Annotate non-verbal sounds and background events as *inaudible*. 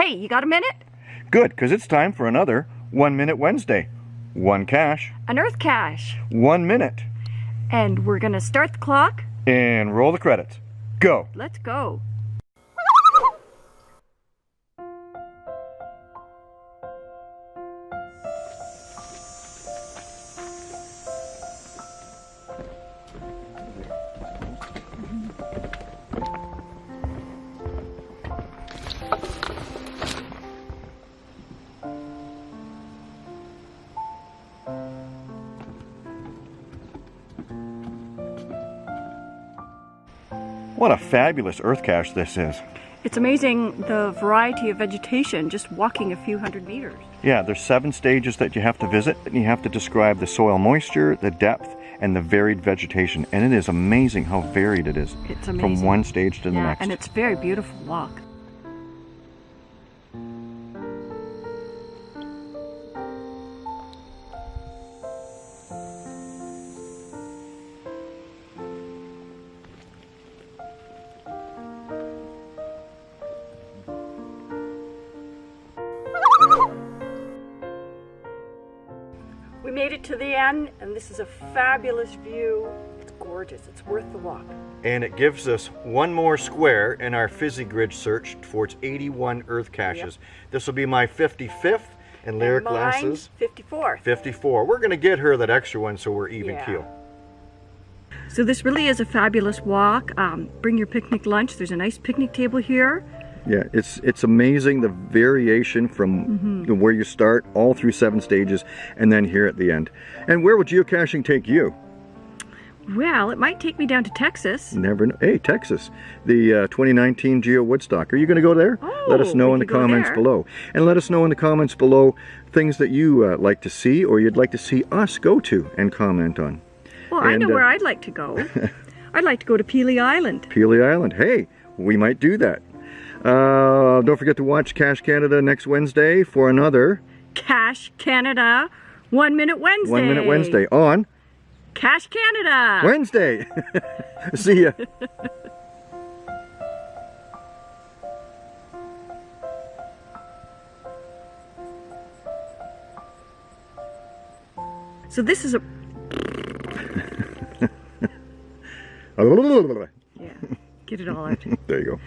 Hey, you got a minute? Good, because it's time for another One Minute Wednesday. One cache, An Earth Cache. one minute, And we're gonna start the clock. and roll the credits. Go. Let's go. What a fabulous earth cache this is. It's amazing the variety of vegetation just walking a few hundred meters. Yeah, there's seven stages that you have to visit, and you have to describe the soil moisture, the depth, and the varied vegetation. And it is amazing how varied it is It's from one stage to the yeah, next. and it's a very beautiful walk. Made it to the end, and this is a fabulous view. It's gorgeous. It's worth the walk. And it gives us one more square in our FizzyGrid search for its 81 earth caches. This will be my 55th, and Lyric And mine, Lass's 54. 54. We're going to get her that extra one so we're even Yeah. keel. So this really is a fabulous walk. Um, bring your picnic lunch. There's a nice picnic table here. Yeah, it's it's amazing the variation from where you start all through seven stages and then here at the end. And where will geocaching take you? Well, it might take me down to Texas. Never know. Hey, Texas, the uh, 2019 Geo Woodstock. Are you going to go there? let us Oh, know in the comments there. below. And let us know in the comments below things that you uh, like to see or you'd like to see us go to and comment on. Well, I And, know uh, where I'd like to go. *laughs* I'd like to go to Pelee Island. Pelee Island. Hey, we might do that. Uh, don't forget to watch Cash Canada next Wednesday for another Cash Canada, One Minute Wednesday. One Minute Wednesday on Cash Canada. Wednesday. *laughs* See ya. *laughs* So this is a *laughs* yeah. Get it all out. there you go.